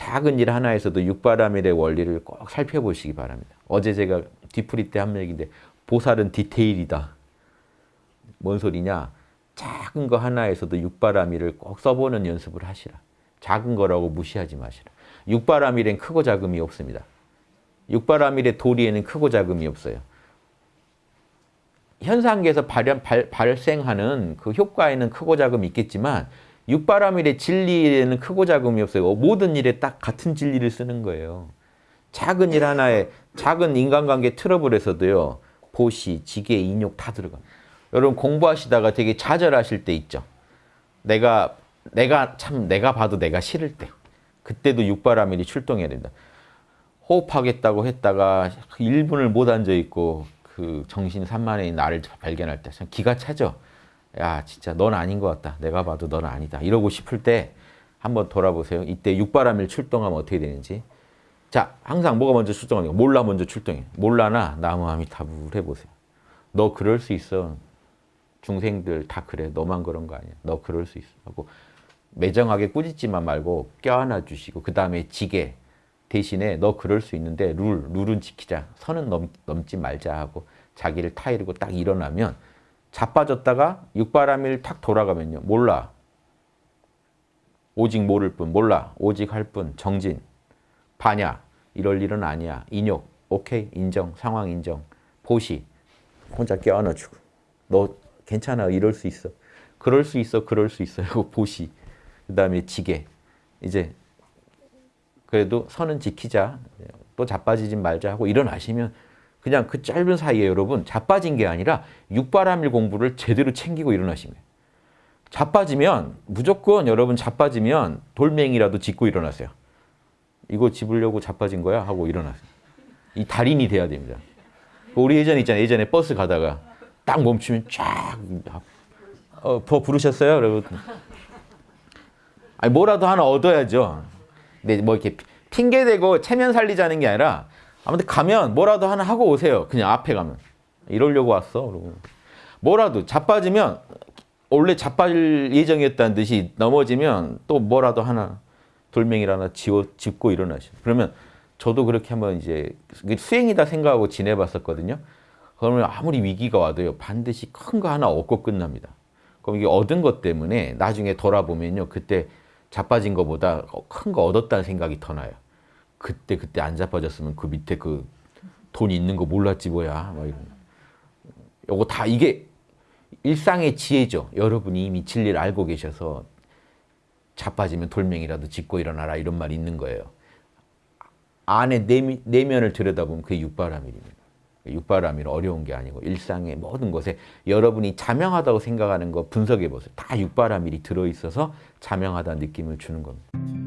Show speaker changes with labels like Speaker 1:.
Speaker 1: 작은 일 하나에서도 육바라밀의 원리를 꼭 살펴보시기 바랍니다. 어제 제가 뒤풀이 때 한 얘기인데 보살은 디테일이다. 뭔 소리냐? 작은 거 하나에서도 육바라밀을 꼭 써보는 연습을 하시라. 작은 거라고 무시하지 마시라. 육바라밀엔 크고 작음이 없습니다. 육바라밀의 도리에는 크고 작음이 없어요. 현상계에서 발현, 발, 발생하는 그 효과에는 크고 작음이 있겠지만 육바라밀의 진리에는 크고 작음이 없어요. 모든 일에 딱 같은 진리를 쓰는 거예요. 작은 일 하나에 작은 인간관계 트러블에서도요. 보시, 지계, 인욕 다 들어가. 여러분 공부하시다가 되게 좌절하실 때 있죠. 내가 내가 참 내가 봐도 내가 싫을 때 그때도 육바라밀이 출동해야 된다. 호흡하겠다고 했다가 1분을 못 앉아 있고 그 정신 산만해 나를 발견할 때 기가 차죠. 야 진짜 넌 아닌 것 같다. 내가 봐도 넌 아니다. 이러고 싶을 때 한번 돌아보세요. 이때 육바라밀 출동하면 어떻게 되는지. 자 항상 뭐가 먼저 출동하니까 몰라 먼저 출동해. 몰라나 나무아미 타불 해보세요. 너 그럴 수 있어. 중생들 다 그래. 너만 그런 거 아니야. 너 그럴 수 있어. 하고 매정하게 꾸짖지만 말고 껴안아 주시고 그 다음에 지게 대신에 너 그럴 수 있는데 룰, 룰은 지키자. 선은 넘, 넘지 말자 하고 자기를 타이르고 딱 일어나면 자빠졌다가 육바람일 탁 돌아가면요. 몰라. 오직 모를 뿐. 몰라. 오직 할 뿐. 정진. 반야. 이럴 일은 아니야. 인욕. 오케이. 인정. 상황 인정. 보시. 혼자 껴안아주고. 너 괜찮아. 이럴 수 있어. 그럴 수 있어. 그럴 수 있어. 이거 보시. 그 다음에 지게. 이제 그래도 선은 지키자. 또 자빠지지 말자 하고 일어나시면 그냥 그 짧은 사이에 여러분 자빠진 게 아니라 육바람일 공부를 제대로 챙기고 일어나시면 자빠지면 무조건 여러분 자빠지면 돌멩이라도 짚고 일어나세요. 이거 집으려고 자빠진 거야? 하고 일어나세요. 이 달인이 돼야 됩니다. 우리 예전에 있잖아요. 예전에 버스 가다가 딱 멈추면 쫙 어, 더 부르셨어요? 여러분? 아니 뭐라도 하나 얻어야죠. 근데 뭐 이렇게 핑계대고 체면 살리자는 게 아니라 아무튼 가면 뭐라도 하나 하고 오세요. 그냥 앞에 가면. 이러려고 왔어. 그러고. 뭐라도 자빠지면 원래 자빠질 예정이었다는 듯이 넘어지면 또 뭐라도 하나 돌멩이를 하나 지워, 짚고 일어나시죠. 그러면 저도 그렇게 한번 이제 수행이다 생각하고 지내봤었거든요. 그러면 아무리 위기가 와도요. 반드시 큰 거 하나 얻고 끝납니다. 그럼 이게 얻은 것 때문에 나중에 돌아보면요. 그때 자빠진 것보다 큰 거 얻었다는 생각이 더 나요. 그때 그때 안 자빠졌으면 그 밑에 그 돈 있는 거 몰랐지 뭐야. 막 이런. 요거 다 이게 일상의 지혜죠. 여러분이 이미 진리를 알고 계셔서 자빠지면 돌멩이라도 짚고 일어나라 이런 말이 있는 거예요. 안에 내미, 내면을 들여다보면 그게 육바라밀입니다. 육바라밀은 어려운 게 아니고 일상의 모든 것에 여러분이 자명하다고 생각하는 거 분석해 보세요. 다 육바라밀이 들어있어서 자명하다는 느낌을 주는 겁니다.